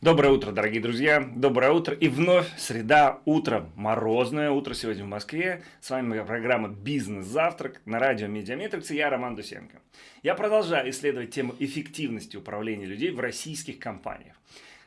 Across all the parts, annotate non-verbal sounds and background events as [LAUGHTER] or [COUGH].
Доброе утро, дорогие друзья! Доброе утро! И вновь среда, утро, морозное утро сегодня в Москве. С вами моя программа «Бизнес-завтрак» на радио «Медиаметрикс» и я, Роман Дусенко. Я продолжаю исследовать тему эффективности управления людей в российских компаниях.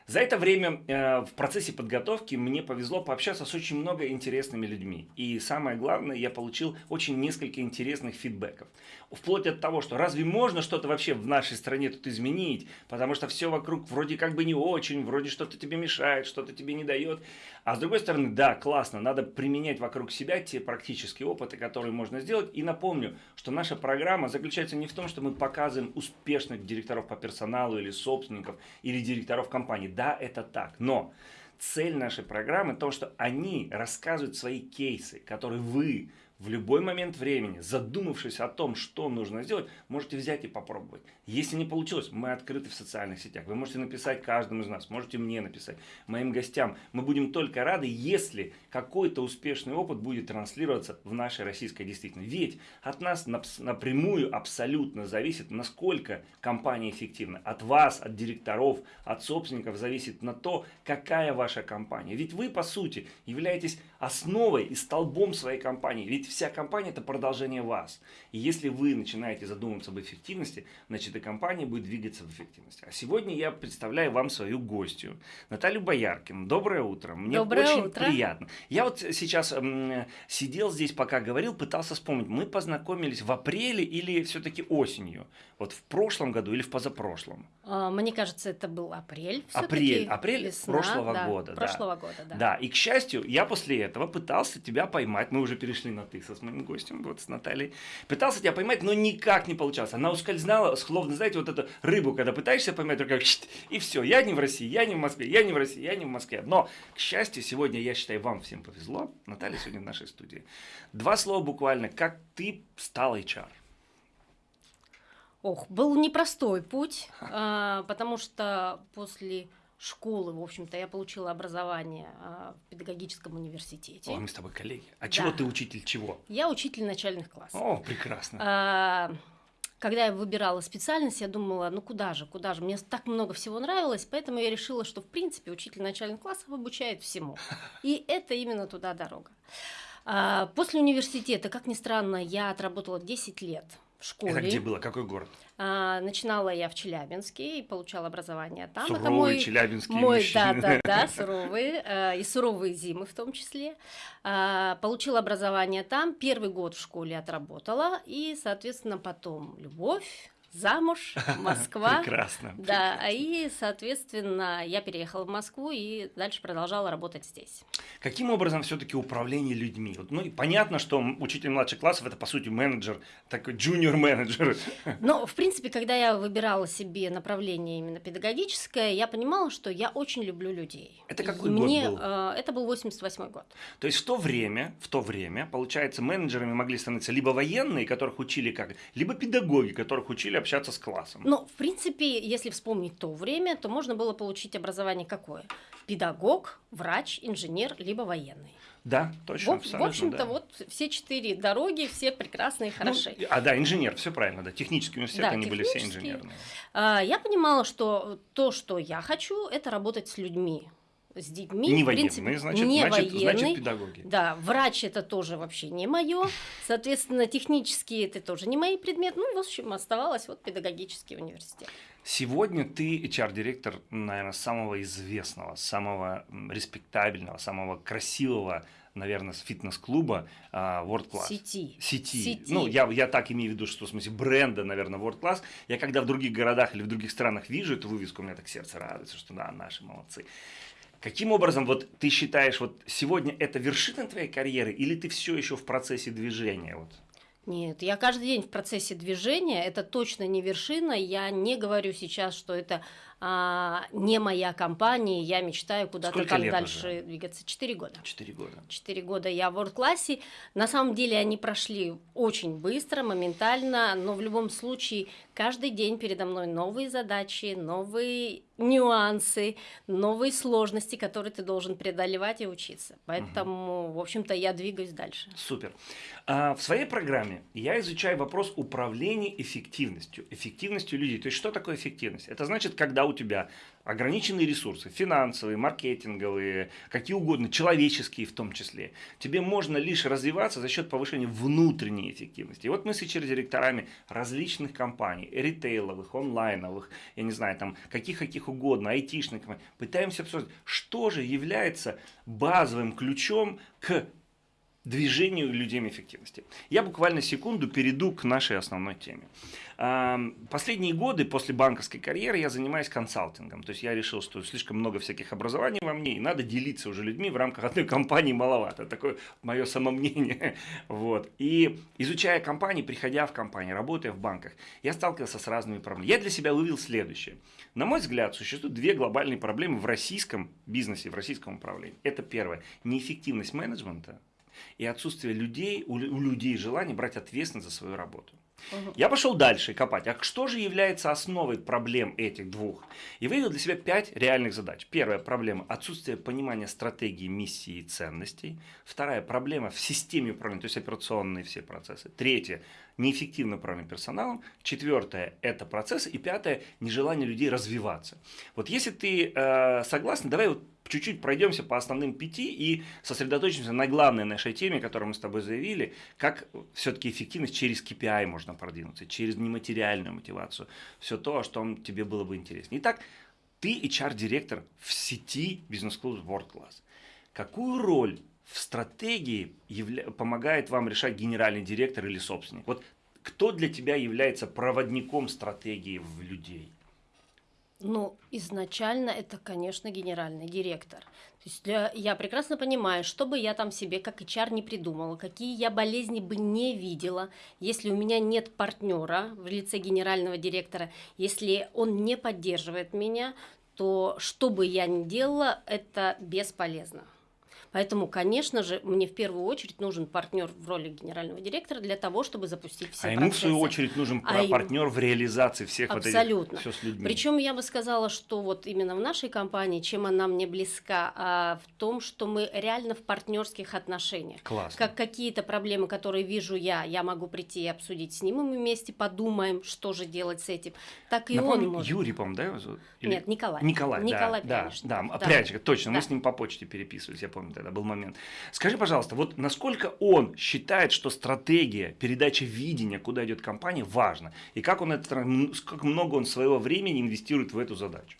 За это время э, в процессе подготовки мне повезло пообщаться с очень много интересными людьми. И самое главное, я получил очень несколько интересных фидбэков. Вплоть от того, что разве можно что-то вообще в нашей стране тут изменить, потому что все вокруг вроде как бы не очень, вроде что-то тебе мешает, что-то тебе не дает. А с другой стороны, да, классно, надо применять вокруг себя те практические опыты, которые можно сделать. И напомню, что наша программа заключается не в том, что мы показываем успешных директоров по персоналу или собственников, или директоров компаний да, это так, но цель нашей программы то, что они рассказывают свои кейсы, которые вы в любой момент времени, задумавшись о том, что нужно сделать, можете взять и попробовать. Если не получилось, мы открыты в социальных сетях. Вы можете написать каждому из нас, можете мне написать, моим гостям. Мы будем только рады, если какой-то успешный опыт будет транслироваться в нашей российской действительности. Ведь от нас напрямую абсолютно зависит, насколько компания эффективна. От вас, от директоров, от собственников зависит на то, какая ваша компания. Ведь вы, по сути, являетесь основой и столбом своей компании. Ведь вся компания это продолжение вас. И если вы начинаете задумываться об эффективности, значит и компания будет двигаться в эффективности. А сегодня я представляю вам свою гостью, Наталью Бояркину. Доброе утро. Мне Доброе очень утро. приятно. Я вот сейчас м, сидел здесь, пока говорил, пытался вспомнить, мы познакомились в апреле или все-таки осенью? Вот в прошлом году или в позапрошлом? А, Мне кажется, это был апрель. Апрель, апрель весна, прошлого да, года. да. Прошлого года, да. Да, и к счастью, я после этого пытался тебя поймать. Мы уже перешли на ты со с моим гостем, вот с Натальей. Пытался тебя поймать, но никак не получалось. Она ускользала, словно, знаете, вот эту рыбу, когда пытаешься поймать, только и все. Я не в России, я не в Москве, я не в России, я не в Москве. Но, к счастью, сегодня, я считаю, вам всем повезло. Наталья сегодня в нашей студии. Два слова буквально, как ты стал HR. Ох, был непростой путь, а, потому что после школы, в общем-то, я получила образование а, в педагогическом университете. О, мы с тобой коллеги. А Да. чего ты учитель чего? Я учитель начальных классов. О, прекрасно. А, Когда я выбирала специальность, я думала, ну куда же, куда же, мне так много всего нравилось, поэтому я решила, что в принципе учитель начальных классов обучает всему. И это именно туда дорога. А, После университета, как ни странно, я отработала 10 лет в школе. Это где было? Какой город? А, Начинала я в Челябинске и получала образование там. Это Суровые мой челябинские мой, мужчины. да, да, да, [LAUGHS] суровые, э, и суровые зимы в том числе. А, Получила образование там, первый год в школе отработала, и, соответственно, потом любовь, замуж, [LAUGHS] Москва. Прекрасно. Да, и, соответственно, я переехала в Москву и дальше продолжала работать здесь. Каким образом все-таки управление людьми? Ну, и понятно, что учитель младших классов это по сути менеджер, такой junior менеджер. [LAUGHS] Но, в принципе, когда я выбирала себе направление именно педагогическое, я понимала, что я очень люблю людей. Это какой И год мне, был? э, Это был 88 год. То есть в то время, в то время, получается, менеджерами могли становиться либо военные, которых учили как, либо педагоги, которых учили общаться с классом. Ну, в принципе, если вспомнить то время, то можно было получить образование какое? Педагог, врач, инженер, либо военный. Да, В, точно, в абсолютно, общем-то, да. вот все четыре дороги, все прекрасные и Ну, хороши. а, да, инженер, все правильно, да. Технический университет, Да, они были все инженерные. А, Я понимала, что то, что я хочу, это работать с людьми. С детьми, Не в принципе, значит, не значит, значит, военный. педагоги. Да, врач это тоже вообще не мое. Соответственно, технические это тоже не мои предметы. Ну, в общем, оставалось вот педагогический университет. Сегодня ты HR-директор, наверное, самого известного, самого респектабельного, самого красивого, наверное, с фитнес-клуба а, World Class. Сети. Сети. Сети. Ну, я, я так имею в виду, что в смысле бренда, наверное, World Class. Я когда в других городах или в других странах вижу эту вывеску, у меня так сердце радуется, что да, наши молодцы. Каким образом вот ты считаешь, вот сегодня это вершина твоей карьеры, или ты все еще в процессе движения? Вот? Нет, я каждый день в процессе движения, это точно не вершина, я не говорю сейчас, что это а, не моя компания, я мечтаю куда-то там дальше уже? двигаться. Четыре года. Четыре года. Четыре года я в World-классе. На самом деле они прошли очень быстро, моментально, но в любом случае каждый день передо мной новые задачи, новые нюансы, новые сложности, которые ты должен преодолевать и учиться. Поэтому, в общем-то, я двигаюсь дальше. Супер. А, в своей программе я изучаю вопрос управления эффективностью, эффективностью людей. То есть, что такое эффективность? Это значит, когда у тебя ограниченные ресурсы, финансовые, маркетинговые, какие угодно, человеческие в том числе, тебе можно лишь развиваться за счет повышения внутренней эффективности. И вот мы с HR-директорами различных компаний, ритейловых, онлайновых, я не знаю, там, каких-каких угодно, айтишных, пытаемся обсуждать, что же является базовым ключом к движению людей эффективности. Я буквально секунду перейду к нашей основной теме. Последние годы после банковской карьеры я занимаюсь консалтингом. То есть я решил, что слишком много всяких образований во мне, и надо делиться уже людьми в рамках [LAUGHS] одной компании маловато. Такое мое самомнение. [LAUGHS] Вот. И изучая компании, приходя в компании, работая в банках, я сталкивался с разными проблемами. Я для себя вывел следующее. На мой взгляд, существуют две глобальные проблемы в российском бизнесе, в российском управлении. Это первое. Неэффективность менеджмента и отсутствие людей, у, у людей желания брать ответственность за свою работу. Угу. Я пошел дальше копать. А что же является основой проблем этих двух? И выявил для себя пять реальных задач. Первая проблема – отсутствие понимания стратегии, миссии и ценностей. Вторая проблема в системе управления, то есть операционные все процессы. Третья – неэффективное управление персоналом. Четвертое – это процессы. И пятое – нежелание людей развиваться. Вот если ты э, согласен, давай вот чуть-чуть пройдемся по основным пяти и сосредоточимся на главной нашей теме, которую мы с тобой заявили, как все-таки эффективность через KPI можно продвинуться, через нематериальную мотивацию, все то, что тебе было бы интересно. Итак, ты HR-директор в сети бизнес-клуб World Class. Какую роль в стратегии явля... помогает вам решать генеральный директор или собственник? Вот кто для тебя является проводником стратегии в людей? Ну, изначально это, конечно, генеральный директор. То есть для, я прекрасно понимаю, что бы я там себе как HR не придумала, какие я болезни бы не видела, если у меня нет партнера в лице генерального директора, если он не поддерживает меня, то что бы я ни делала, это бесполезно. Поэтому, конечно же, мне в первую очередь нужен партнер в роли генерального директора для того, чтобы запустить все а процессы. ему, в свою очередь, нужен а партнер им... в реализации всех Абсолютно. вот этих, все с людьми. Причем я бы сказала, что вот именно в нашей компании, чем она мне близка, а в том, что мы реально в партнерских отношениях. Классно. Как какие-то проблемы, которые вижу я, я могу прийти и обсудить с ним, и мы вместе подумаем, что же делать с этим. Так и Напомню, он может. Юрий, по-моему, да? Или... Нет, Николай. Николай, Николай да, да, да, да, точно, да. мы с ним по почте переписывались, я помню, тогда был момент. Скажи, пожалуйста, вот насколько он считает, что стратегия, передача видения, куда идет компания, важна? И как, он это, как много он своего времени инвестирует в эту задачу?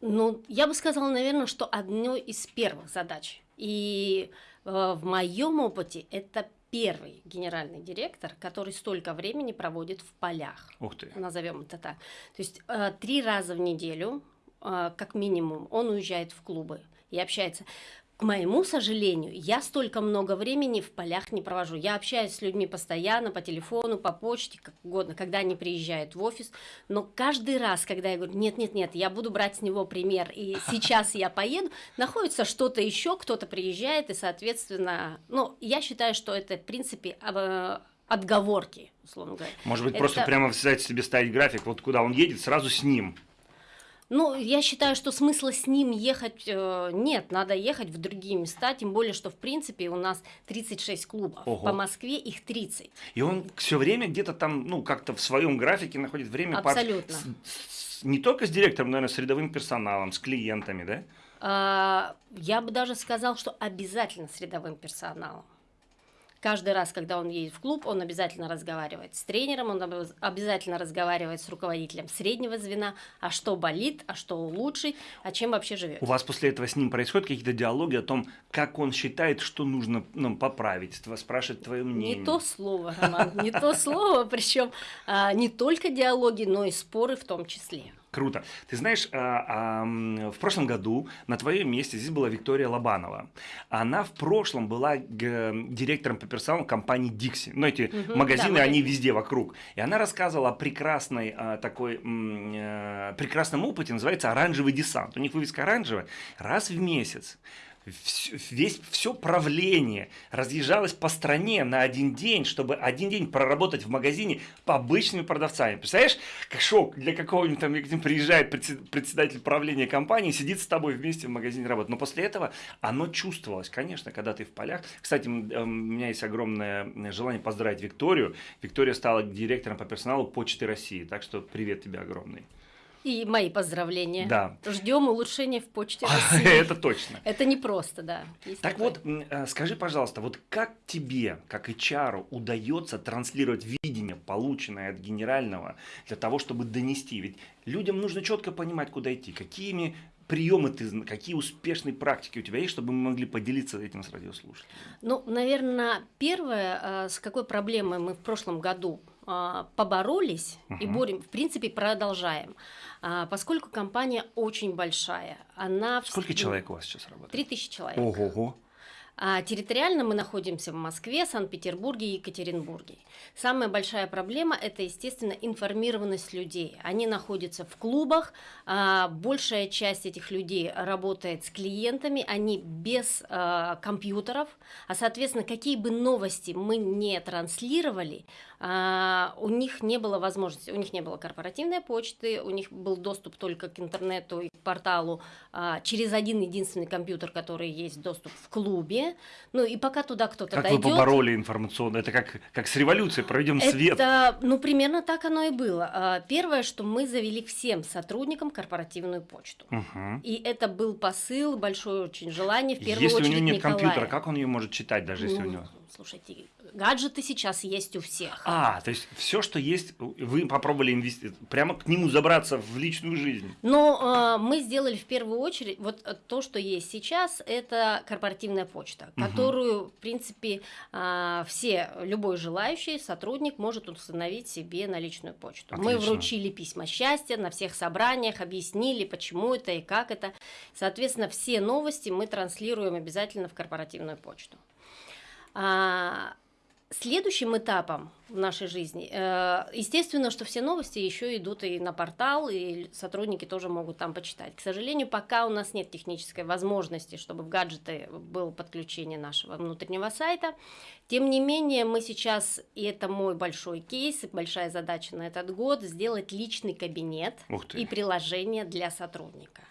Ну, я бы сказала, наверное, что одной из первых задач. И э, в моем опыте это первый генеральный директор, который столько времени проводит в полях. Ух ты. Назовем это так. То есть э, три раза в неделю, э, как минимум, он уезжает в клубы и общается. К моему сожалению, я столько много времени в полях не провожу. Я общаюсь с людьми постоянно, по телефону, по почте, как угодно, когда они приезжают в офис. Но каждый раз, когда я говорю, нет-нет-нет, я буду брать с него пример, и [LAUGHS] сейчас я поеду, находится что-то еще, кто-то приезжает, и, соответственно, ну, я считаю, что это, в принципе, отговорки, условно говоря. Может быть, это... просто прямо взять себе ставить график, вот куда он едет, сразу с ним. Ну, я считаю, что смысла с ним ехать э, нет, надо ехать в другие места, тем более, что в принципе у нас 36 клубов, Ого. по Москве их 30. И он все время где-то там, ну, как-то в своем графике находит время Абсолютно. По... С, с, не только с директором, наверное, с рядовым персоналом, с клиентами, да? А, я бы даже сказал, что обязательно с рядовым персоналом. Каждый раз, когда он едет в клуб, он обязательно разговаривает с тренером, он обязательно разговаривает с руководителем среднего звена, а что болит, а что улучшить, а чем вообще живет. У вас после этого с ним происходят какие-то диалоги о том, как он считает, что нужно ну, поправить, спрашивает твое мнение? Не то слово, Роман, не то слово, причем а, не только диалоги, но и споры в том числе. Круто. Ты знаешь, а, а, в прошлом году на твоем месте здесь была Виктория Лобанова. Она в прошлом была директором по персоналу компании Dixie. Ну, эти угу, магазины, да, они везде вокруг. И она рассказывала о прекрасной а, такой, а, прекрасном опыте, называется «Оранжевый десант». У них вывеска оранжевая. Раз в месяц весь, все правление разъезжалось по стране на один день, чтобы один день проработать в магазине по обычными продавцами. Представляешь, как шок для какого-нибудь там, где приезжает председатель правления компании, сидит с тобой вместе в магазине работать. Но после этого оно чувствовалось, конечно, когда ты в полях. Кстати, э, у меня есть огромное желание поздравить Викторию. Виктория стала директором по персоналу Почты России, так что привет тебе огромный. И мои поздравления. Да. Ждем улучшения в почте [LAUGHS] России. Это точно. Это не просто, да. Так вот, э, скажи, пожалуйста, вот как тебе, как HR, удается транслировать видение, полученное от генерального, для того, чтобы донести? Ведь людям нужно четко понимать, куда идти. Какими приемы ты, какие успешные практики у тебя есть, чтобы мы могли поделиться этим с радиослушателями? Ну, наверное, первое, а, с какой проблемой мы в прошлом году а, поборолись и Мгм. борем, в принципе, продолжаем. А, Поскольку компания очень большая, она... в- Сколько ну, человек у вас сейчас работает? Три тысячи человек. Ого-го. А территориально мы находимся в Москве, Санкт-Петербурге и Екатеринбурге. Самая большая проблема – это, естественно, информированность людей. Они находятся в клубах, а, большая часть этих людей работает с клиентами, они без а, компьютеров, а, соответственно, какие бы новости мы не транслировали, у них не было возможности, у них не было корпоративной почты, у них был доступ только к интернету и к порталу через один единственный компьютер, который есть доступ в клубе. Ну и пока туда кто-то Как вы дойдет. побороли информационно? Это как, как с революцией, проведем свет. Это, ну, примерно так оно и было. А, Первое, что мы завели всем сотрудникам корпоративную почту. Мгм. И это был посыл, большое очень желание, в первую Если у очередь, него нет Николая. компьютера, как он ее может читать, даже если у Ну, него... Слушайте, гаджеты сейчас есть у всех. А, то есть все, что есть, вы попробовали инвестировать, прямо к нему забраться в личную жизнь. Но э, мы сделали в первую очередь вот э, то, что есть сейчас, это корпоративная почта, Мгм. которую, в принципе, а, все, любой желающий сотрудник может установить себе на личную почту. Мы Отлично. вручили письма счастья на всех собраниях, объяснили, почему это и как это. Соответственно, все новости мы транслируем обязательно в корпоративную почту. А, Следующим этапом в нашей жизни, э, естественно, что все новости еще идут и на портал, и сотрудники тоже могут там почитать. К сожалению, пока у нас нет технической возможности, чтобы в гаджеты было подключение нашего внутреннего сайта. Тем не менее, мы сейчас, и это мой большой кейс, и большая задача на этот год, сделать личный кабинет и приложение для сотрудника.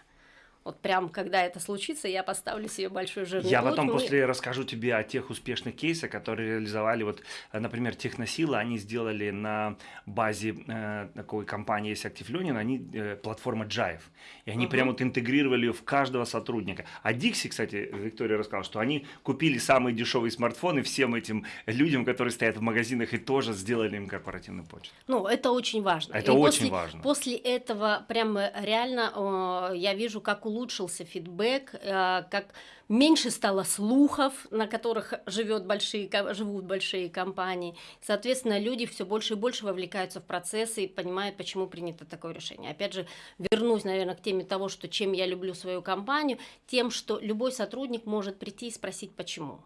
Вот прям, когда это случится, я поставлю себе большой жирный Я потом Мы- после расскажу тебе о тех успешных кейсах, которые реализовали, вот, э, например, Техносила, они сделали на базе э, такой компании, есть Active Learning, они э, платформа Jive, и они Мгм. прям вот интегрировали ее в каждого сотрудника. А Dixie, кстати, Виктория рассказала, что они купили самые дешевые смартфоны всем этим людям, которые стоят в магазинах, и тоже сделали им корпоративную почту. Ну, это очень важно. Это И очень после, важно. После этого прям реально э, я вижу, как улучшился фидбэк, э, как меньше стало слухов, на которых живет большие, живут большие компании. Соответственно, люди все больше и больше вовлекаются в процессы и понимают, почему принято такое решение. Опять же, вернусь, наверное, к теме того, что чем я люблю свою компанию, тем, что любой сотрудник может прийти и спросить, почему.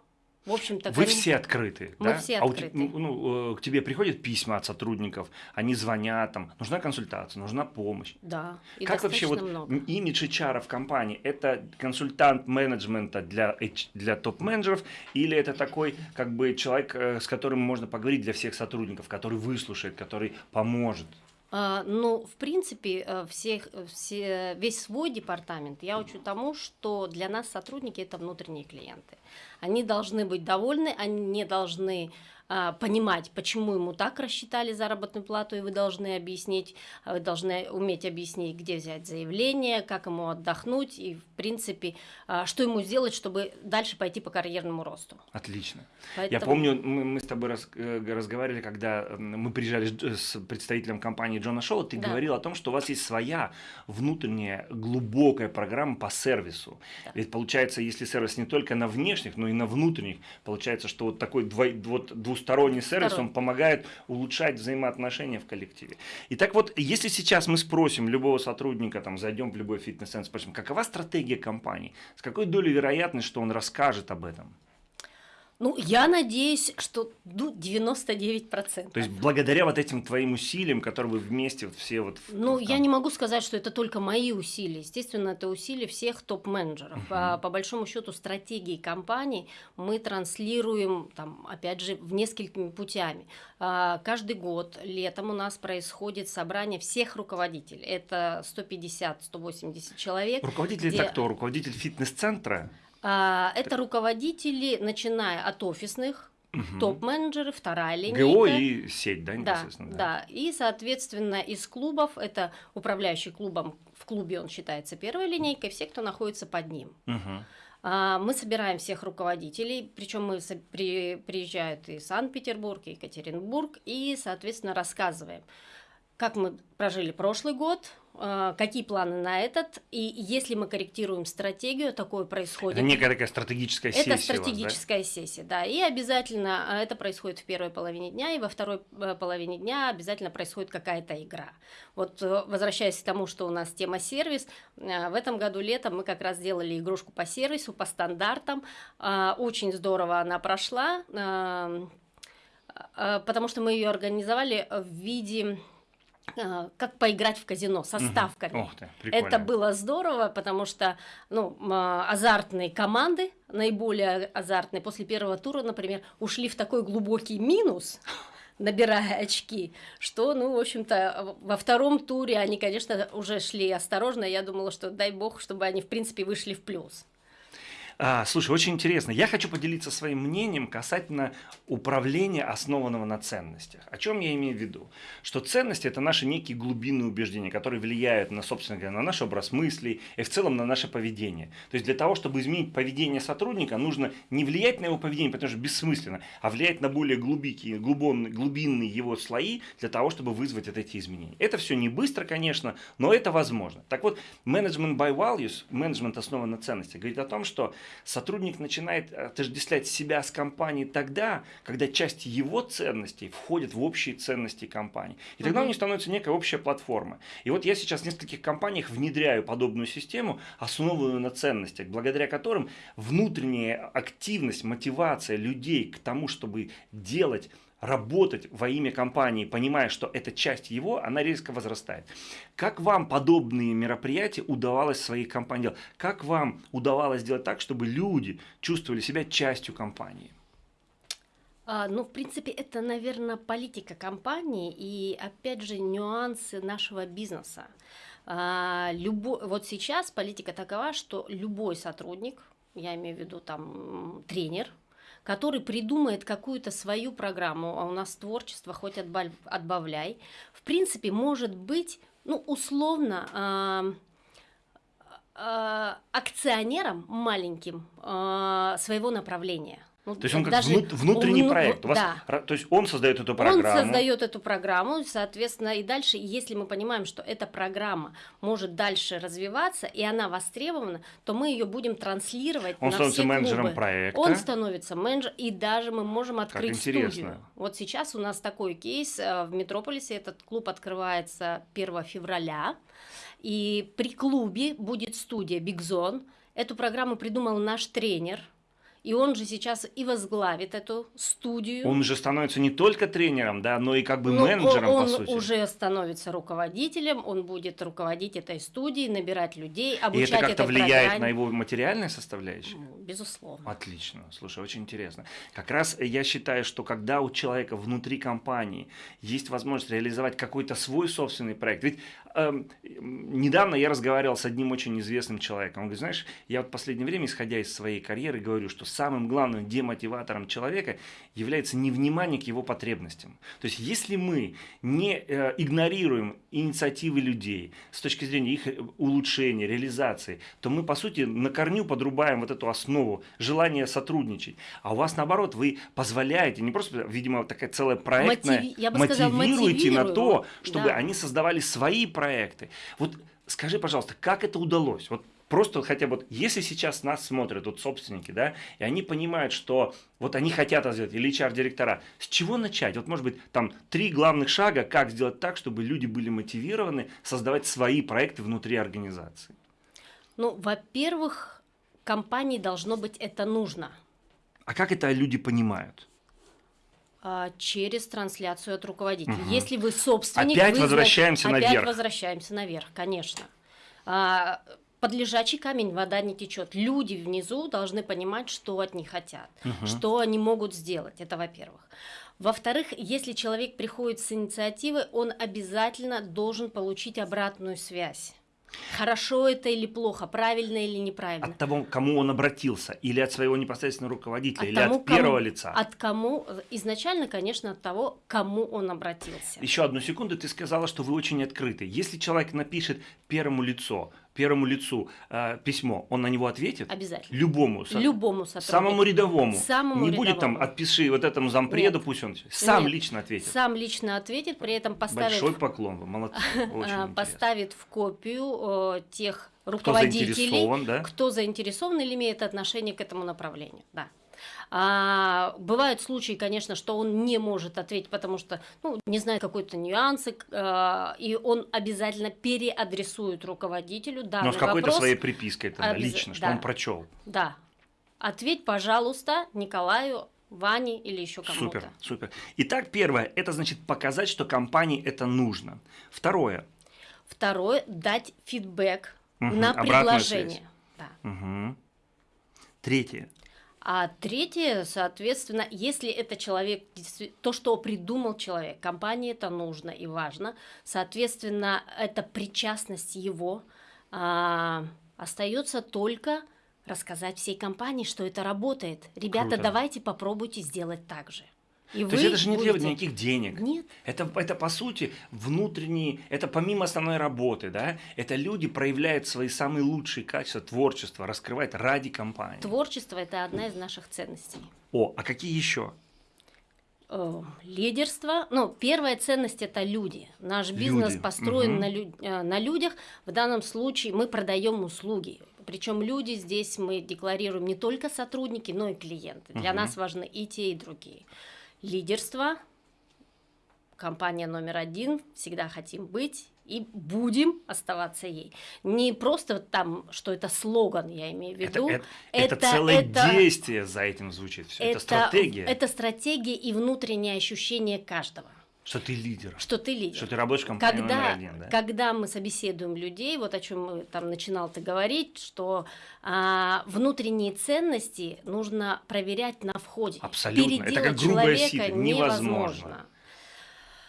В общем-то, Вы все открыты, Мы да? все А у открыты. ну, э, к тебе приходят письма от сотрудников, они звонят, там, нужна консультация, нужна помощь. Да, и как вообще вот много. имидж HR в компании? Это консультант менеджмента для, для топ-менеджеров или это такой как бы человек, э, с которым можно поговорить для всех сотрудников, который выслушает, который поможет? А, Ну, в принципе, э, всех, все, весь свой департамент я учу тому, что для нас сотрудники это внутренние клиенты. Они должны быть довольны, они не должны понимать, почему ему так рассчитали заработную плату, и вы должны объяснить, а вы должны уметь объяснить, где взять заявление, как ему отдохнуть и, в принципе, а, что ему сделать, чтобы дальше пойти по карьерному росту. Отлично. Я Поэтому- помню, мы, мы с тобой раз- э, разговаривали, когда э, мы приезжали с Дж- с представителем компании Джона Шоу, ты Да. говорил о том, что у вас есть своя внутренняя глубокая программа по сервису. Да. Ведь получается, если сервис не только на внешних, но и на внутренних, получается, что вот такой двой- вот двусторонний сервис, он Двусторонний. помогает улучшать взаимоотношения в коллективе. Итак, вот если сейчас мы спросим любого сотрудника, там, зайдем в любой фитнес-центр, спросим, какова стратегия компании, с какой долей вероятность, что он расскажет об этом? Ну, я надеюсь, что ну, 99%. То есть благодаря вот этим твоим усилиям, которые вы вместе вот все вот... Ну, там- я не могу сказать, что это только мои усилия. Естественно, это усилия всех топ-менеджеров. По, по большому счету, стратегии компании мы транслируем, там, опять же, в несколькими путями. А, Каждый год летом у нас происходит собрание всех руководителей. Это 150-180 человек. Руководитель где- это кто? Руководитель фитнес-центра? А, Это руководители, начиная от офисных Угу. Топ-менеджеры, вторая линейка. ГО и сеть, да? Да, да, да. И, соответственно, из клубов, это управляющий клубом, в клубе он считается первой линейкой, все, кто находится под ним. Угу. Мы собираем всех руководителей, причем мы при, приезжают и Санкт-Петербург, и Екатеринбург, и, соответственно, рассказываем, как мы прожили прошлый год, а, какие планы на этот, и если мы корректируем стратегию, такое происходит. Это некая такая стратегическая сессия. Это стратегическая вас, да? сессия, да, и обязательно а, это происходит в первой половине дня, и во второй э, половине дня обязательно происходит какая-то игра. Вот э, возвращаясь к тому, что у нас тема сервис, э, в этом году летом мы как раз сделали игрушку по сервису, по стандартам, очень здорово она прошла, потому что мы ее организовали в виде как поиграть в казино со ставками. Ух ты, Это было здорово, потому что ну, азартные команды, наиболее азартные, после первого тура, например, ушли в такой глубокий минус, [LAUGHS] набирая очки, что, ну, в общем-то, во втором туре они, конечно, уже шли осторожно. Я думала, что дай бог, чтобы они, в принципе, вышли в плюс. А, слушай, очень интересно. Я хочу поделиться своим мнением касательно управления, основанного на ценностях. О чем я имею в виду? Что ценности – это наши некие глубинные убеждения, которые влияют на, собственно говоря, на наш образ мыслей и в целом на наше поведение. То есть для того, чтобы изменить поведение сотрудника, нужно не влиять на его поведение, потому что бессмысленно, а влиять на более глубокие, глубинные, глубинные его слои для того, чтобы вызвать эти изменения. Это все не быстро, конечно, но это возможно. Так вот, менеджмент by values, менеджмент основан на ценностях, говорит о том, что сотрудник начинает отождествлять себя с компанией тогда, когда часть его ценностей входит в общие ценности компании. И тогда у них становится некая общая платформа. И вот я сейчас в нескольких компаниях внедряю подобную систему, основанную на ценностях, благодаря которым внутренняя активность, мотивация людей к тому, чтобы делать работать во имя компании, понимая, что это часть его, она резко возрастает. Как вам подобные мероприятия удавалось в своей компании делать? Как вам удавалось сделать так, чтобы люди чувствовали себя частью компании? А, ну, в принципе, это, наверное, политика компании и, опять же, нюансы нашего бизнеса. А, любой, вот сейчас политика такова, что любой сотрудник, я имею в виду там тренер, который придумает какую-то свою программу, а у нас творчество хоть отбавляй, в принципе, может быть, ну, условно, э, э, акционером маленьким э, своего направления. Ну, то есть он как даже внутренний он, проект. У вас, да. То есть он создает эту программу. Он создает эту программу, соответственно, и дальше, если мы понимаем, что эта программа может дальше развиваться, и она востребована, то мы ее будем транслировать он на становится все менеджером клубы. проекта. Он становится менеджером, и даже мы можем открыть студию. Вот сейчас у нас такой кейс э, в Метрополисе, этот клуб открывается 1 февраля, и при клубе будет студия Big Zone. Эту программу придумал наш тренер – и он же сейчас и возглавит эту студию. Он же становится не только тренером, да, но и как бы ну, менеджером, он, по сути. Он уже становится руководителем, он будет руководить этой студией, набирать людей, обучать И это как-то влияет программе. на его материальные составляющие? Ну, безусловно. Отлично. Слушай, очень интересно. Как раз я считаю, что когда у человека внутри компании есть возможность реализовать какой-то свой собственный проект, ведь э, недавно я разговаривал с одним очень известным человеком. Он говорит, знаешь, я вот в последнее время, исходя из своей карьеры, говорю, что самым главным демотиватором человека является невнимание к его потребностям. То есть, если мы не э, игнорируем инициативы людей с точки зрения их э, улучшения, реализации, то мы, по сути, на корню подрубаем вот эту основу желания сотрудничать. А у вас, наоборот, вы позволяете, не просто, видимо, такая целая проектная, Мотиви... Я бы мотивируете сказала, на то, чтобы да. они создавали свои проекты. Вот скажи, пожалуйста, как это удалось? Вот просто хотя бы, если сейчас нас смотрят вот собственники, да, и они понимают, что вот они хотят сделать, или HR-директора, с чего начать? Вот, может быть, там три главных шага, как сделать так, чтобы люди были мотивированы создавать свои проекты внутри организации? Ну, во-первых, компании должно быть это нужно. А как это люди понимают? А, через трансляцию от руководителя. Угу. Если вы собственник, опять вы возвращаемся опять наверх. возвращаемся наверх, конечно. А, под лежачий камень вода не течет. Люди внизу должны понимать, что от них хотят, угу. что они могут сделать. Это во-первых. Во-вторых, если человек приходит с инициативой, он обязательно должен получить обратную связь. Хорошо это или плохо, правильно или неправильно. От того, кому он обратился, или от своего непосредственного руководителя, От или тому, от первого кому- лица. От кому, изначально, конечно, от того, кому он обратился. Еще одну секунду, ты сказала, что вы очень открыты. Если человек напишет первому лицу, первому лицу э, письмо, он на него ответит? Обязательно. Любому. со- Любому сотруднику. Самому рядовому. Самому Не будет там, рядовому. отпиши вот этому зампреду, Нет. пусть он сам Нет. лично ответит. Сам лично ответит, при этом поставит, Большой поклон, вы молодцы. [LAUGHS] А, поставит в копию э, тех Кто руководителей, заинтересован, да? кто заинтересован или имеет отношение к этому направлению. Да. А, бывают случаи, конечно, что он не может ответить, потому что ну, не знает какой-то нюансы, а, и он обязательно переадресует руководителю данный Но с какой-то своей припиской тогда, Обяз- лично, что да. он прочел. Да. Ответь, пожалуйста, Николаю, Ване или еще кому-то. Супер, супер. Итак, первое, это значит показать, что компании это нужно. Второе, Второе, дать фидбэк Мгм, на предложение. Да. Мгм. Третье, А третье, соответственно, если это человек, то, что придумал человек, компании это нужно и важно, соответственно, это причастность его, а, остается только рассказать всей компании, что это работает. Ребята, Круто. давайте попробуйте сделать так же. И То есть это же не требует будете- никаких денег. Нет, Это, это по сути внутренние, это помимо основной работы, да, это люди проявляют свои самые лучшие качества, творчество, раскрывают ради компании. творчество это одна из наших ценностей. О, а какие еще? Э, лидерство. Ну, первая ценность это люди. Наш бизнес Люди, построен мгм. на, лю- э, на людях. В данном случае мы продаем услуги. Причем люди здесь мы декларируем не только сотрудники, но и клиенты. Для Мгм. нас важны и те, и другие. Лидерство. Компания номер один. Всегда хотим быть и будем оставаться ей. Не просто там, что это слоган, я имею в Это, виду. это- это целое это- действие за этим звучит. Все. Это, стратегия, Это стратегия и внутреннее ощущение каждого, что ты лидер, что ты лидер. что ты работаешь в компании номер когда, один. Да? когда мы собеседуем людей, вот о чем там начинал ты говорить, что а, внутренние ценности нужно проверять на входе. Абсолютно. Это Переделать как грубое человека сито. Невозможно. невозможно.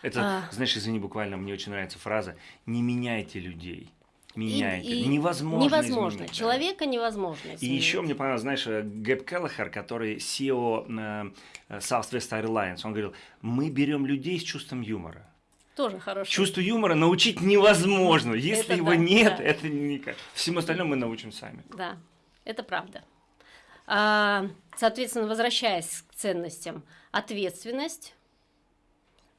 Это, А. знаешь, извини, буквально мне очень нравится фраза «не меняйте людей». Меняйте. И- и невозможно Невозможно. изменить, да. Человека невозможно И изменить. еще мне понравилось, знаешь, э, Гэб Келлахер, который SEO э, Southwest Airlines, он говорил, мы берем людей с чувством юмора. Тоже хорошо. Чувство юмора научить невозможно. Если Это его да, нет, да. это никак. Всему остальному мы научим сами. Да, это правда. А, соответственно, возвращаясь к ценностям, ответственность.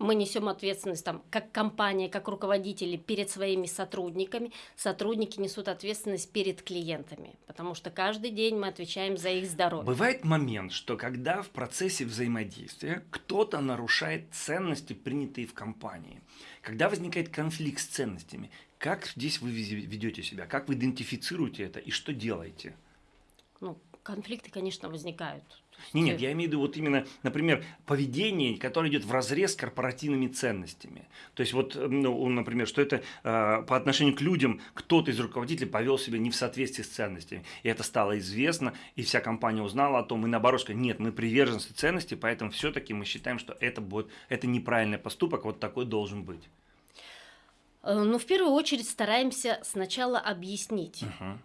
Мы несем ответственность там, как компания, как руководители перед своими сотрудниками. Сотрудники несут ответственность перед клиентами, потому что каждый день мы отвечаем за их здоровье. Бывает момент, что когда в процессе взаимодействия кто-то нарушает ценности, принятые в компании, когда возникает конфликт с ценностями, как здесь вы ведете себя, как вы идентифицируете это и что делаете? Ну, конфликты, конечно, возникают. Не, нет, я имею в виду вот именно, например, поведение, которое идет в разрез с корпоративными ценностями. То есть вот, ну, например, что это э, по отношению к людям кто-то из руководителей повел себя не в соответствии с ценностями. И это стало известно, и вся компания узнала о том, и наоборот сказали, нет, мы приверженцы ценностей, поэтому все-таки мы считаем, что это будет, это неправильный поступок, вот такой должен быть. Э, Ну, в первую очередь стараемся сначала объяснить.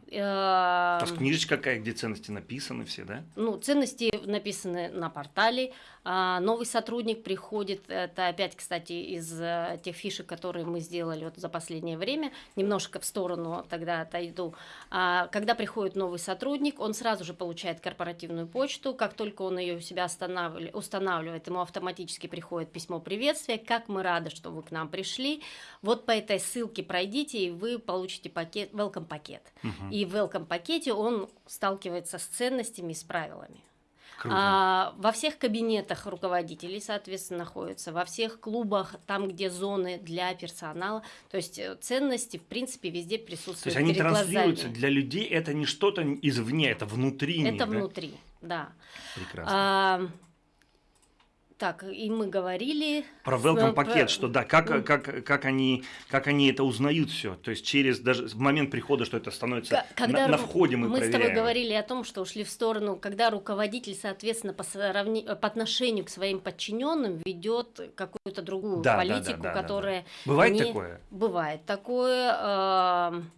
Э, То есть книжечка какая, где ценности написаны все, да? Ну, ценности написаны на портале. А, новый сотрудник приходит, это опять, кстати, из э, тех фишек, которые мы сделали вот за последнее время, немножко в сторону тогда отойду. А, когда приходит новый сотрудник, он сразу же получает корпоративную почту, как только он ее у себя устанавливает, ему автоматически приходит письмо приветствия, как мы рады, что вы к нам пришли. Вот по этой ссылке пройдите, и вы получите пакет, welcome пакет. Мгм. И в welcome пакете он сталкивается с ценностями и с правилами. Круто. А, во всех кабинетах руководителей, соответственно, находятся, во всех клубах, там, где зоны для персонала. То есть э, ценности, в принципе, везде То присутствуют есть они транслируются глазами. для людей, это не что-то извне, это внутри них, Это да? внутри, да. Прекрасно. А, так, и мы говорили... Про welcome пакет, что да, как, как, как, они, как они это узнают все. То есть через даже в момент прихода, что это становится Когда на, на входе мы, мы с тобой проверяем. говорили о том, что ушли в сторону, когда руководитель, соответственно, по, сравни- по отношению к своим подчиненным ведет какую-то другую Да, да, да, политику, да, да, да. которая Бывает не- такое? Бывает такое. эм,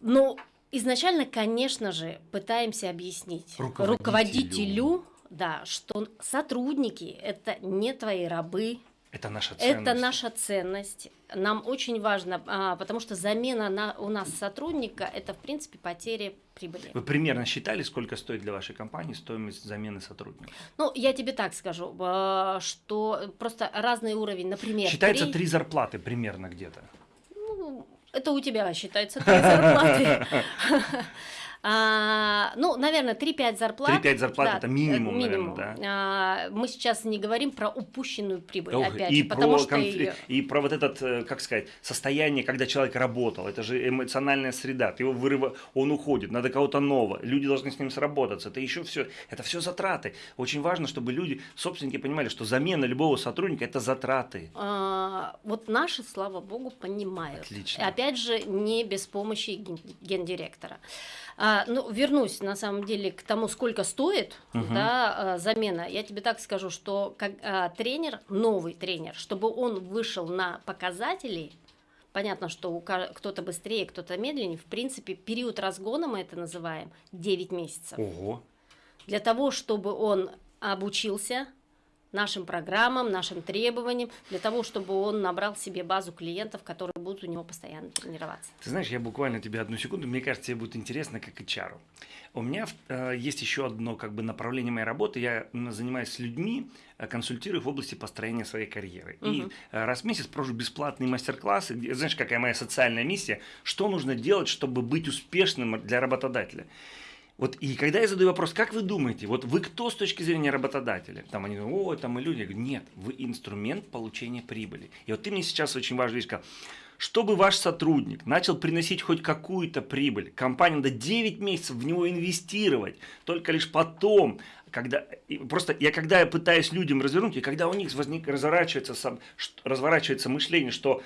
Ну, изначально, конечно же, пытаемся объяснить Руководителю. руководителю, да, что сотрудники это не твои рабы, Это наша ценность. это наша ценность. Нам очень важно, а, потому что замена на, у нас сотрудника это в принципе потеря прибыли. Вы примерно считали, сколько стоит для вашей компании стоимость замены сотрудника? Ну, я тебе так скажу, а, что просто разный уровень, например, Считается три- три зарплаты примерно где-то. Ну, это у тебя считается три зарплаты. [LAUGHS] А, ну, наверное, 3-5 зарплат. 3-5 зарплат Да, это минимум, минимум. наверное, А, мы сейчас не говорим про упущенную прибыль, Ох, опять и, же, потому что конфли- её- и про вот этот, э, как сказать, состояние, когда человек работал. Это же эмоциональная среда. Ты его вырыва, он уходит, надо кого-то нового. Люди должны с ним сработаться. Это еще все, это все затраты. Очень важно, чтобы люди, собственники, понимали, что замена любого сотрудника это затраты. А, вот наши, слава богу, понимают. Отлично. Опять же, не без помощи ген- гендиректора. А, ну, вернусь на самом деле к тому, сколько стоит Мгм. да, а, замена. Я тебе так скажу, что как а, тренер, новый тренер, чтобы он вышел на показатели, понятно, что кто-то быстрее, кто-то медленнее, в принципе, период разгона мы это называем 9 месяцев. Ого. Для того, чтобы он обучился нашим программам, нашим требованиям, для того, чтобы он набрал себе базу клиентов, которые будут у него постоянно тренироваться. Ты знаешь, я буквально тебе одну секунду, мне кажется, тебе будет интересно как HR. У меня э, есть еще одно как бы направление моей работы. Я занимаюсь с людьми, э, консультирую в области построения своей карьеры. И Мгм. э, раз в месяц провожу бесплатные мастер-классы. где- Знаешь, какая моя социальная миссия? Что нужно делать, чтобы быть успешным для работодателя? Вот и когда я задаю вопрос, как вы думаете, вот вы кто с точки зрения работодателя? Там они говорят, ой, там мы люди. Я говорю, нет, вы инструмент получения прибыли. И вот ты мне сейчас очень важную вещь сказал. Чтобы ваш сотрудник начал приносить хоть какую-то прибыль, компания надо 9 месяцев в него инвестировать, только лишь потом, когда просто я когда я пытаюсь людям развернуть, и когда у них возник, разворачивается, сам- разворачивается мышление, что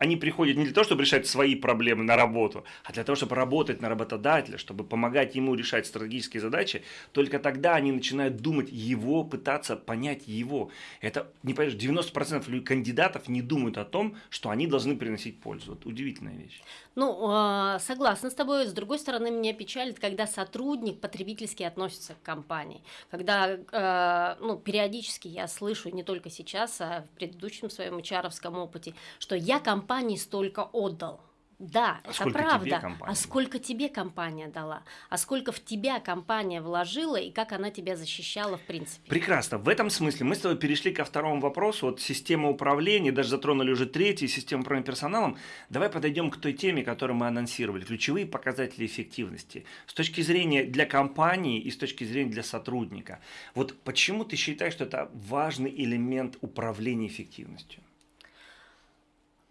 они приходят не для того, чтобы решать свои проблемы на работу, а для того, чтобы работать на работодателя, чтобы помогать ему решать стратегические задачи, только тогда они начинают думать его, пытаться понять его. Это, не понимаешь, 90% лю- кандидатов не думают о том, что они должны приносить пользу. Вот удивительная вещь. Ну, а, согласна с тобой. С другой стороны, меня печалит, когда сотрудник потребительски относится к компании. Когда, э, ну, периодически я слышу, не только сейчас, а в предыдущем своем HR опыте, что я компании столько отдал. Да, А это правда. а сколько тебе компания дала? А сколько в тебя компания вложила и как она тебя защищала в принципе? Прекрасно. В этом смысле мы с тобой перешли ко второму вопросу. Вот система управления, даже затронули уже третью систему управления персоналом. Давай подойдем к той теме, которую мы анонсировали. Ключевые показатели эффективности. С точки зрения для компании и с точки зрения для сотрудника. Вот почему ты считаешь, что это важный элемент управления эффективностью?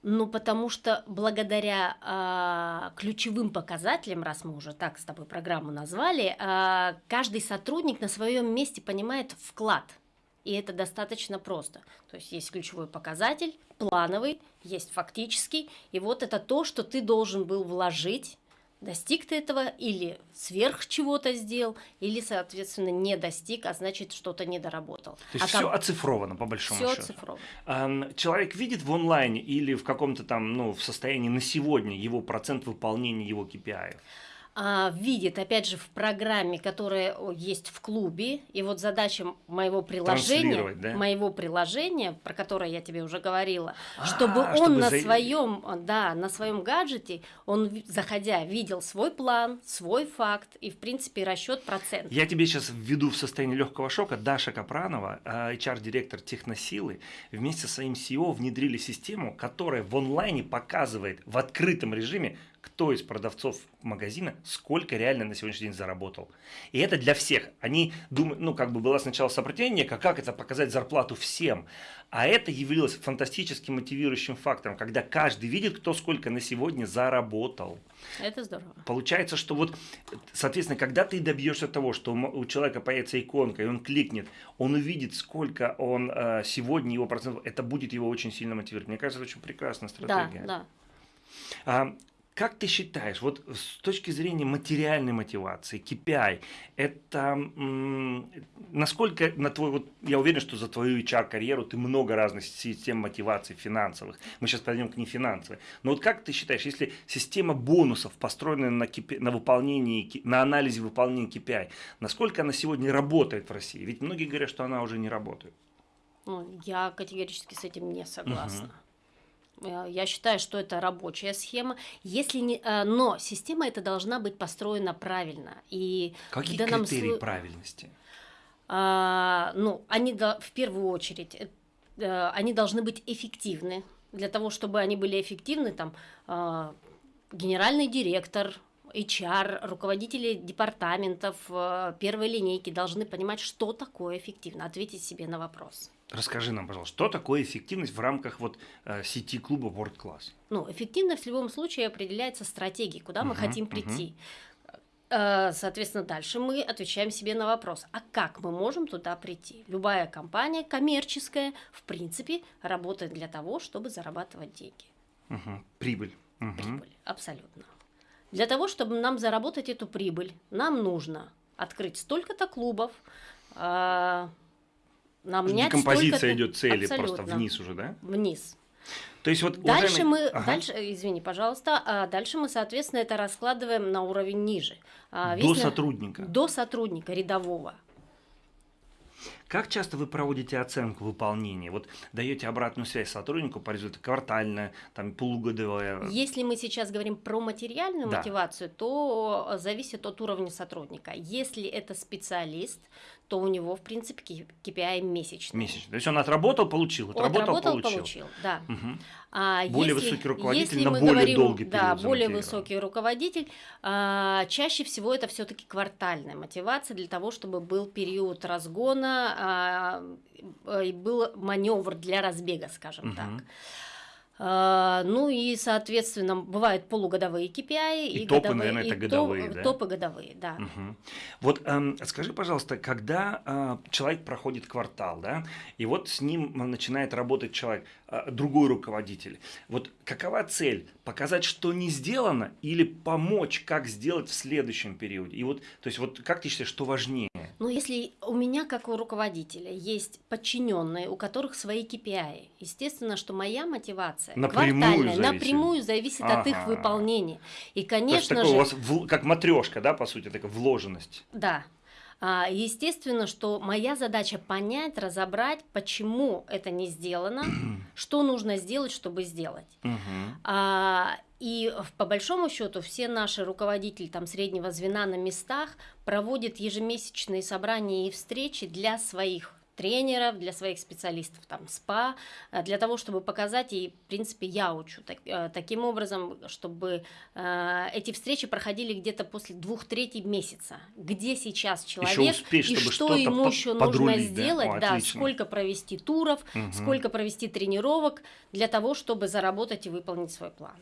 Ну, потому что благодаря а, ключевым показателям, раз мы уже так с тобой программу назвали, а, каждый сотрудник на своем месте понимает вклад. И это достаточно просто. То есть есть ключевой показатель, плановый, есть фактический. И вот это то, что ты должен был вложить. Достиг ты этого или сверх чего-то сделал, или, соответственно, не достиг, а значит, что-то не доработал. То есть а все оцифровано по большому все счету. оцифровано. Ам, Человек видит в онлайне или в каком-то там, ну, в состоянии на сегодня его процент выполнения его KPI. А, видит, опять же, в программе, которая есть в клубе, и вот задача моего приложения, да? моего приложения, про которое я тебе уже говорила, А, чтобы он чтобы на за- своем, да, на своем гаджете, он заходя видел свой план, свой факт и в принципе расчет процентов. Я тебе сейчас введу в состояние легкого шока. Даша Капранова, а, HR-директор Техносилы, вместе со своим CEO внедрили систему, которая в онлайне показывает в открытом режиме, кто из продавцов магазина сколько реально на сегодняшний день заработал. И это для всех. Они думают, ну, как бы было сначала сопротивление, как, как это показать зарплату всем. А это явилось фантастически мотивирующим фактором, когда каждый видит, кто сколько на сегодня заработал. Это здорово. Получается, что вот, соответственно, когда ты добьешься того, что у человека появится иконка, и он кликнет, он увидит, сколько он э, сегодня его процентов, это будет его очень сильно мотивировать. Мне кажется, это очень прекрасная Да, стратегия. да. А, как ты считаешь, вот с точки зрения материальной мотивации, KPI, это насколько на твой, вот я уверен, что за твою HR-карьеру ты много разных систем мотивации финансовых. Мы сейчас пойдем к нефинансовой. Но вот как ты считаешь, если система бонусов построена на, KPI, на выполнении, на анализе выполнения KPI, насколько она сегодня работает в России? Ведь многие говорят, что она уже не работает. Ну, я категорически с этим не согласна. Угу. Я считаю, что это рабочая схема, если не, э, но система эта должна быть построена правильно. И Какие критерии сло... правильности? А, ну, они в первую очередь, э, они должны быть эффективны. Для того, чтобы они были эффективны, там а, генеральный директор, HR, руководители департаментов э, первой линейки должны понимать, что такое эффективно, ответить себе на вопрос. Расскажи нам, пожалуйста, что такое эффективность в рамках вот э, сети клуба World Class? Ну, эффективность в любом случае определяется стратегией, куда uh-huh, мы хотим прийти. Uh-huh. Соответственно, дальше мы отвечаем себе на вопрос, а как мы можем туда прийти? Любая компания коммерческая, в принципе, работает для того, чтобы зарабатывать деньги. Угу. Прибыль. Угу. Прибыль, абсолютно. Для того, чтобы нам заработать эту прибыль, нам нужно открыть столько-то клубов, нам Декомпозиция идет цели Абсолютно. просто вниз уже, да? Вниз. То есть вот дальше уважаемый... мы, ага. дальше, извини, пожалуйста, а дальше мы, соответственно, это раскладываем на уровень ниже. А, до сотрудника. До сотрудника рядового. Как часто вы проводите оценку выполнения? Вот даете обратную связь сотруднику по результату квартальная, там полугодовая? Если мы сейчас говорим про материальную да. мотивацию, то зависит от уровня сотрудника. Если это специалист, то у него, в принципе, KPI месячный. Месячный. То есть он отработал, получил, отработал, отработал получил. получил. Да. Угу. А более если, высокий руководитель если на более говорим, долгий период Да, более высокий руководитель. А, чаще всего это все-таки квартальная мотивация для того, чтобы был период разгона а, и был маневр для разбега, скажем угу. так. А, ну и, соответственно, бывают полугодовые KPI. И, и топы, годовые, наверное, это и годовые, топ, да? Топы годовые, да. Угу. Вот эм, скажи, пожалуйста, когда э, человек проходит квартал, да, и вот с ним начинает работать человек, э, другой руководитель, вот какова цель? Показать, что не сделано, или помочь, как сделать в следующем периоде? И вот, то есть, вот как ты считаешь, что важнее? Ну, если у меня, как у руководителя, есть подчиненные, у которых свои KPI, естественно, что моя мотивация напрямую квартальная зависит. напрямую зависит ага. от их выполнения. И, конечно То есть, же... у вас в, как матрешка, да, по сути, такая вложенность. Да. А, естественно, что моя задача понять, разобрать, почему это не сделано, [CLEARS THROAT] что нужно сделать, чтобы сделать. А, и по большому счету все наши руководители там среднего звена на местах проводят ежемесячные собрания и встречи для своих тренеров, для своих специалистов там СПА, э, для того, чтобы показать, и в принципе я учу так, э, таким образом, чтобы э, эти встречи проходили где-то после двух третий месяца, где сейчас человек еще успеть, и что ему еще нужно сделать, да, О, да сколько провести туров, угу. сколько провести тренировок для того, чтобы заработать и выполнить свой план.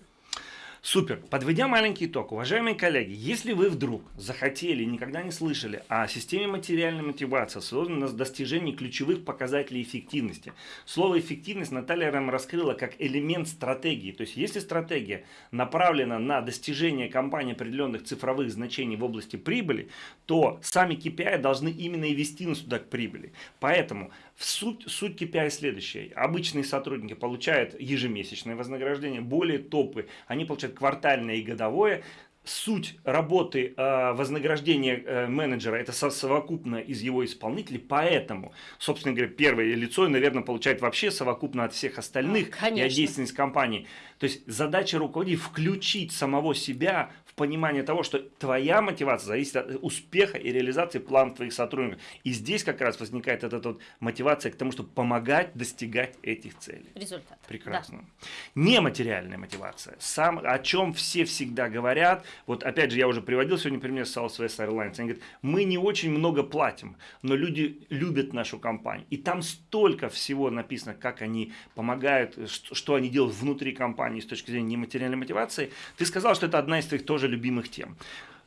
Супер. Подведя маленький итог, уважаемые коллеги, если вы вдруг захотели, никогда не слышали о системе материальной мотивации, созданной на достижении ключевых показателей эффективности. Слово эффективность Наталья Рэм раскрыла как элемент стратегии. То есть, если стратегия направлена на достижение компании определенных цифровых значений в области прибыли, то сами KPI должны именно и вести нас туда к прибыли. Поэтому Суть, суть KPI следующая. Обычные сотрудники получают ежемесячное вознаграждение, более топы, они получают квартальное и годовое. Суть работы э, вознаграждения э, менеджера это совокупно из его исполнителей, поэтому, собственно говоря, первое лицо, наверное, получает вообще совокупно от всех остальных Конечно. и от деятельности компании. То есть задача руководителя включить самого себя понимание того, что твоя мотивация зависит от успеха и реализации планов твоих сотрудников. И здесь как раз возникает эта вот мотивация к тому, чтобы помогать достигать этих целей. Результат. Прекрасно. Да. Нематериальная мотивация. Сам, о чем все всегда говорят. Вот опять же, я уже приводил сегодня пример Southwest Airlines. Они говорят, мы не очень много платим, но люди любят нашу компанию. И там столько всего написано, как они помогают, что, что они делают внутри компании с точки зрения нематериальной мотивации. Ты сказал, что это одна из твоих тоже тоже любимых тем.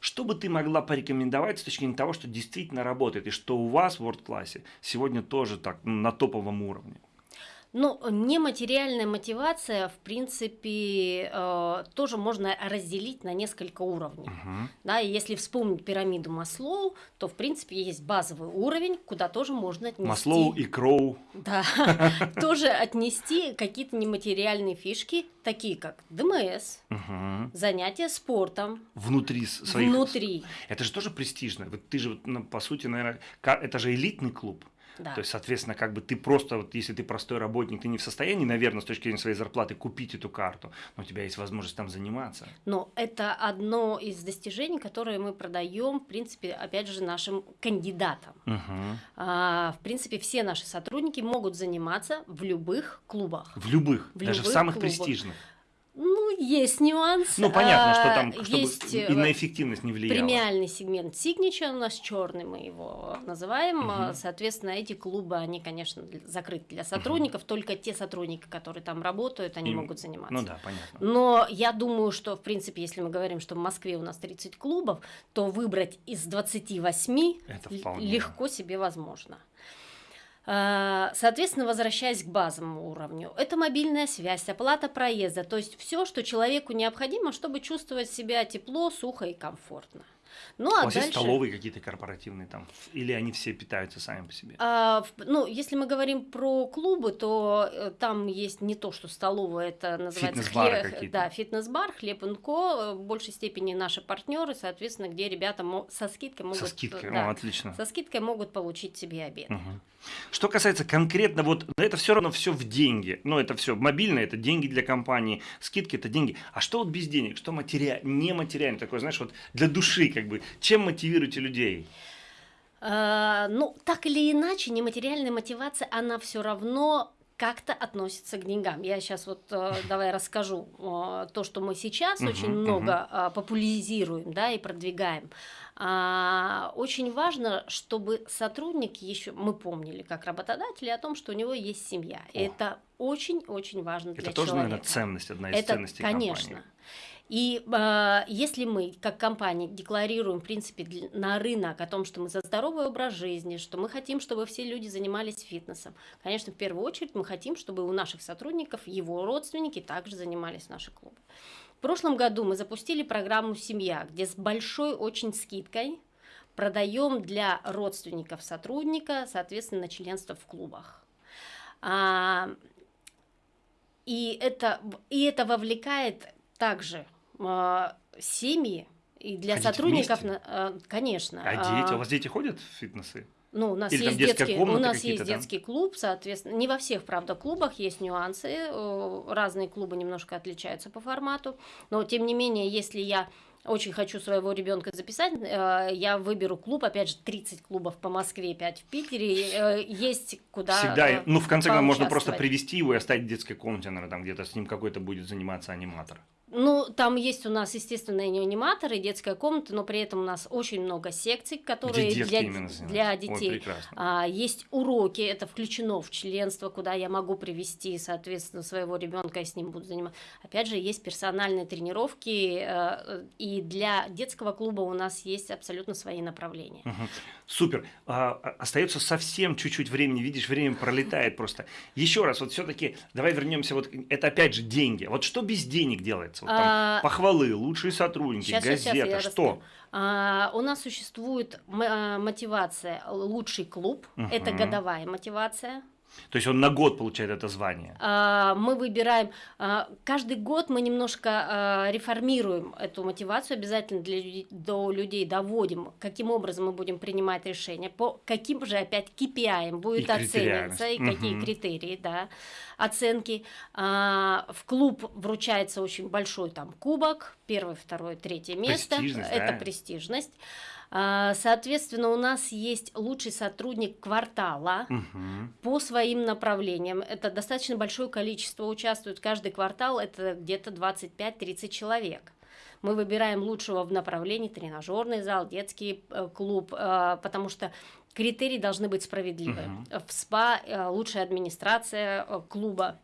Что бы ты могла порекомендовать с точки зрения того, что действительно работает, и что у вас в WordClass сегодня тоже так на топовом уровне? Ну, нематериальная мотивация, в принципе, э, тоже можно разделить на несколько уровней. Мгм. Да, и если вспомнить пирамиду Маслоу, то, в принципе, есть базовый уровень, куда тоже можно отнести... Маслоу и Кроу. Да, [LAUGHS] тоже отнести какие-то нематериальные фишки, такие как ДМС, занятия спортом, Внутри своих... внутри. Это же тоже престижно. Ты же, ну, по сути, наверное, это же элитный клуб. Да. То есть, соответственно, как бы ты просто, вот если ты простой работник, ты не в состоянии, наверное, с точки зрения своей зарплаты купить эту карту, но у тебя есть возможность там заниматься. Но это одно из достижений, которые мы продаем, в принципе, опять же, нашим кандидатам. Мгм. А, в принципе, все наши сотрудники могут заниматься в любых клубах. В любых, В даже в любых самых клубах. престижных. Ну, есть нюанс. Ну, понятно, что А, там, чтобы есть и э, на эффективность не влияло. премиальный сегмент Signature у нас черный, мы его называем. А, Соответственно, эти клубы, они, конечно, закрыты для сотрудников. Только те сотрудники, которые там работают, они Им- могут заниматься. Ну да, понятно. Но я думаю, что, в принципе, если мы говорим, что в Москве у нас 30 клубов, то выбрать из 28 Это вполне. легко себе возможно. А, Соответственно, возвращаясь к базовому уровню, это мобильная связь, оплата проезда, то есть все, что человеку необходимо, чтобы чувствовать себя тепло, сухо и комфортно. Ну У а вас есть дальше, столовые какие-то корпоративные там? Или они все питаются сами по себе? а, ну, если мы говорим про клубы, то э, там есть не то, что столовая, это называется Фитнес-бары хле- какие-то. Да, фитнес-бар, хлеб и ко, э, в большей степени наши партнеры, соответственно, где ребята со скидкой могут... Со скидкой, да, О, отлично. со скидкой могут получить себе обед. Мгм. Что касается конкретно, вот это все равно все в деньги. Ну, это все мобильное, это деньги для компании, скидки это деньги. А что вот без денег? Что матери... нематериально? Такое, знаешь, вот для души, как бы. Чем мотивируете людей? А, ну, так или иначе, нематериальная мотивация, она все равно как-то относится к деньгам. Я сейчас вот э, [LAUGHS] давай расскажу э, то, что мы сейчас очень много а, популяризируем, да, и продвигаем. А, очень важно, чтобы сотрудник еще, мы помнили как работодатели о том, что у него есть семья. О. это очень-очень важно для это тоже, человека. наверное, ценность, одна из Это, ценностей конечно. компании. И э, если мы, как компания, декларируем, в принципе, на рынок о том, что мы за здоровый образ жизни, что мы хотим, чтобы все люди занимались фитнесом, конечно, в первую очередь мы хотим, чтобы у наших сотрудников его родственники также занимались в наших клубах. В прошлом году мы запустили программу «Семья», где с большой очень скидкой продаем для родственников сотрудника, соответственно, членство в клубах. А, и, это, и это вовлекает также семьи, и для Ходить сотрудников, вместе? а, конечно. А дети? а, У вас дети ходят в фитнесы? ну, у нас Или есть детский, у нас есть да? детский клуб, соответственно, не во всех, правда, клубах есть нюансы, разные клубы немножко отличаются по формату, но тем не менее, если я очень хочу своего ребенка записать, э, я выберу клуб, опять же, 30 клубов по Москве, 5 в Питере, э, есть куда Всегда, э, ну, в конце концов, можно просто привести его и оставить в детской комнате, наверное, там где-то с ним какой-то будет заниматься аниматор. Ну, там есть у нас, естественно, и аниматоры, и детская комната, но при этом у нас очень много секций, которые Где для, для Ой, детей. прекрасно. А, есть уроки, это включено в членство, куда я могу привести, соответственно, своего ребенка и с ним буду заниматься. Опять же, есть персональные тренировки, э, и для детского клуба у нас есть абсолютно свои направления. Мгм. Супер. А, а- остается совсем чуть-чуть времени. Видишь, время пролетает просто. Еще раз, вот все-таки давай вернемся. Вот это опять же деньги. Вот что без денег делается? Вот там А, похвалы, лучшие сотрудники, я газета. расскажу. что? А, у нас существует а, мотивация лучший клуб, это Мгм. годовая мотивация. То есть он на год получает это звание. А, мы выбираем, а, каждый год мы немножко а, реформируем эту мотивацию, обязательно для людей, до людей доводим, каким образом мы будем принимать решения, по каким же опять KPI будет И оцениваться, и какие Мгм. критерии, да, оценки. В клуб вручается очень большой там кубок, первое, второе, третье место, это да. престижность. А, Соответственно, у нас есть лучший сотрудник квартала, Мгм. по своим направлениям. Это достаточно большое количество участвует. Каждый квартал это где-то 25-30 человек. Мы выбираем лучшего в направлении тренажерный зал, детский э, клуб, э, потому что критерии должны быть справедливы. Мгм. В СПА э, лучшая администрация клуба.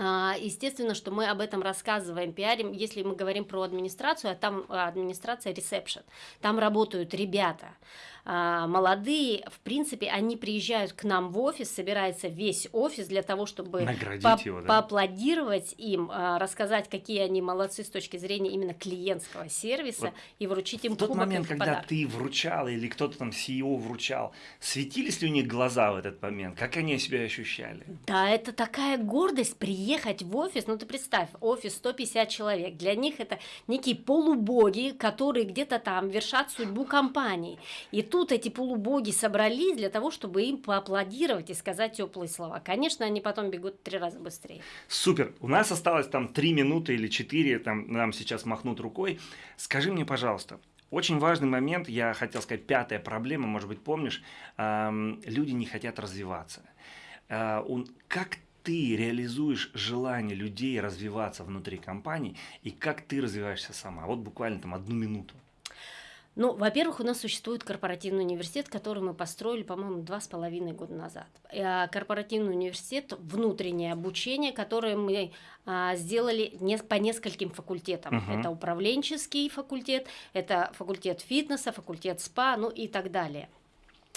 А, естественно, что мы об этом рассказываем, пиарим, если мы говорим про администрацию, а там администрация ресепшн, там работают ребята, а, молодые, в принципе, они приезжают к нам в офис, собирается весь офис для того, чтобы по его, да? поаплодировать им, а, рассказать, какие они молодцы с точки зрения именно клиентского сервиса вот и вручить им в тот момент, когда подарок. ты вручал или кто-то там CEO вручал, светились ли у них глаза в этот момент? Как они себя ощущали? Да, это такая гордость приехать в офис. Ну ты представь, офис 150 человек. Для них это некие полубоги, которые где-то там вершат судьбу компании. И тут тут эти полубоги собрались для того, чтобы им поаплодировать и сказать теплые слова. Конечно, они потом бегут три раза быстрее. Супер. У нас осталось там три минуты или четыре, там нам сейчас махнут рукой. Скажи мне, пожалуйста, очень важный момент, я хотел сказать, пятая проблема, может быть, помнишь, эм, люди не хотят развиваться. Э, он, как ты реализуешь желание людей развиваться внутри компании и как ты развиваешься сама? Вот буквально там одну минуту. Ну, во-первых, у нас существует корпоративный университет, который мы построили, по-моему, два с половиной года назад. А корпоративный университет – внутреннее обучение, которое мы а, сделали по нескольким факультетам. Uh-huh. Это управленческий факультет, это факультет фитнеса, факультет СПА, ну и так далее.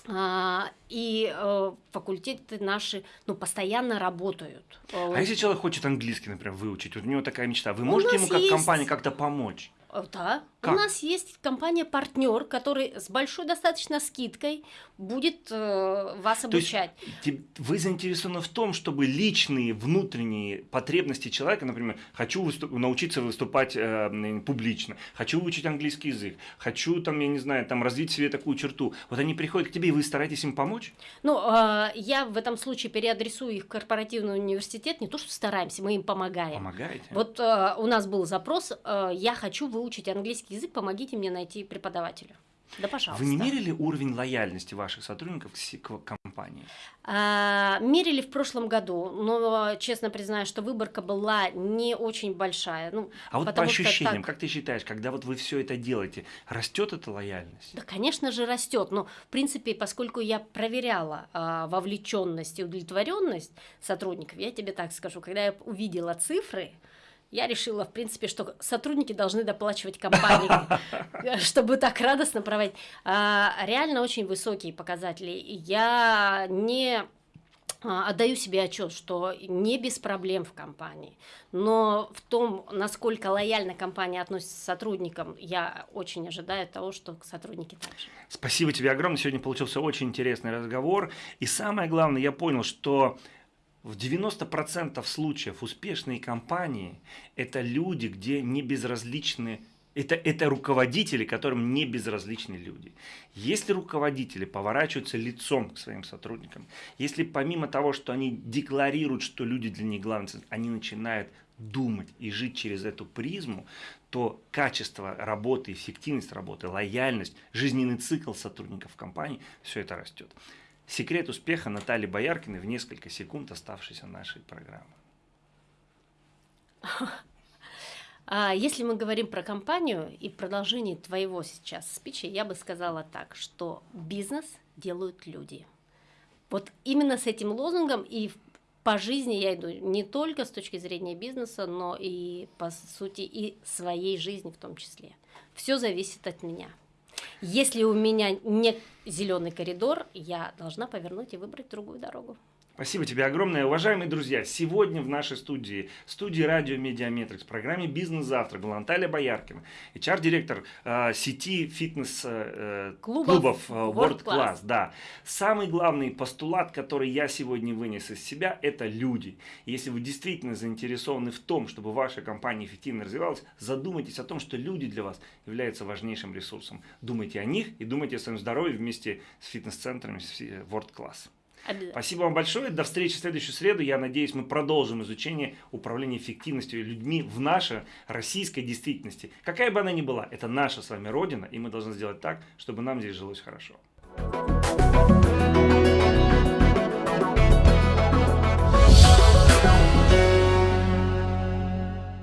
А, и э, факультеты наши ну, постоянно работают. А если человек хочет английский, например, выучить, вот у него такая мечта, вы можете ему как есть... компания как-то помочь? Э, да. Как? У нас есть компания-партнер, который с большой достаточно скидкой будет э, вас обучать. То есть, вы заинтересованы в том, чтобы личные внутренние потребности человека, например, хочу выступ, научиться выступать э, публично, хочу выучить английский язык, хочу там, я не знаю, там развить себе такую черту. Вот они приходят к тебе, и вы стараетесь им помочь? Ну, э, я в этом случае переадресую их в корпоративный университет, не то что стараемся, мы им помогаем. Помогаете? Вот э, у нас был запрос, э, я хочу выучить английский язык, помогите мне найти преподавателя. Да, пожалуйста. Вы не мерили уровень лояльности ваших сотрудников к компании? А, мерили в прошлом году, но честно признаю, что выборка была не очень большая. Ну, а вот по ощущениям, так... как ты считаешь, когда вот вы все это делаете, растет эта лояльность? Да, конечно же, растет. Но, в принципе, поскольку я проверяла а, вовлеченность и удовлетворенность сотрудников, я тебе так скажу, когда я увидела цифры, я решила, в принципе, что сотрудники должны доплачивать компании, [LAUGHS] чтобы так радостно проводить. А, реально очень высокие показатели. Я не а, отдаю себе отчет, что не без проблем в компании, но в том, насколько лояльно компания относится к сотрудникам, я очень ожидаю того, что сотрудники также. Спасибо тебе огромное. Сегодня получился очень интересный разговор. И самое главное, я понял, что в 90% случаев успешные компании – это люди, где не безразличны это, это руководители, которым не безразличны люди. Если руководители поворачиваются лицом к своим сотрудникам, если помимо того, что они декларируют, что люди для них главные, они начинают думать и жить через эту призму, то качество работы, эффективность работы, лояльность, жизненный цикл сотрудников компании, все это растет. Секрет успеха Натальи Бояркиной в несколько секунд оставшейся нашей программы. А если мы говорим про компанию и продолжение твоего сейчас спича, я бы сказала так, что бизнес делают люди. Вот именно с этим лозунгом и по жизни я иду не только с точки зрения бизнеса, но и по сути и своей жизни в том числе. Все зависит от меня. Если у меня нет зеленый коридор, я должна повернуть и выбрать другую дорогу. Спасибо тебе огромное. Уважаемые друзья, сегодня в нашей студии, студии радио Медиаметрикс, в программе «Бизнес-завтрак» была Наталья Бояркина, HR-директор э, сети фитнес-клубов э, э World Class. Да. Самый главный постулат, который я сегодня вынес из себя, это люди. Если вы действительно заинтересованы в том, чтобы ваша компания эффективно развивалась, задумайтесь о том, что люди для вас являются важнейшим ресурсом. Думайте о них и думайте о своем здоровье вместе с фитнес-центрами World Class. Спасибо вам большое. До встречи в следующую среду. Я надеюсь, мы продолжим изучение управления эффективностью людьми в нашей российской действительности. Какая бы она ни была, это наша с вами родина, и мы должны сделать так, чтобы нам здесь жилось хорошо.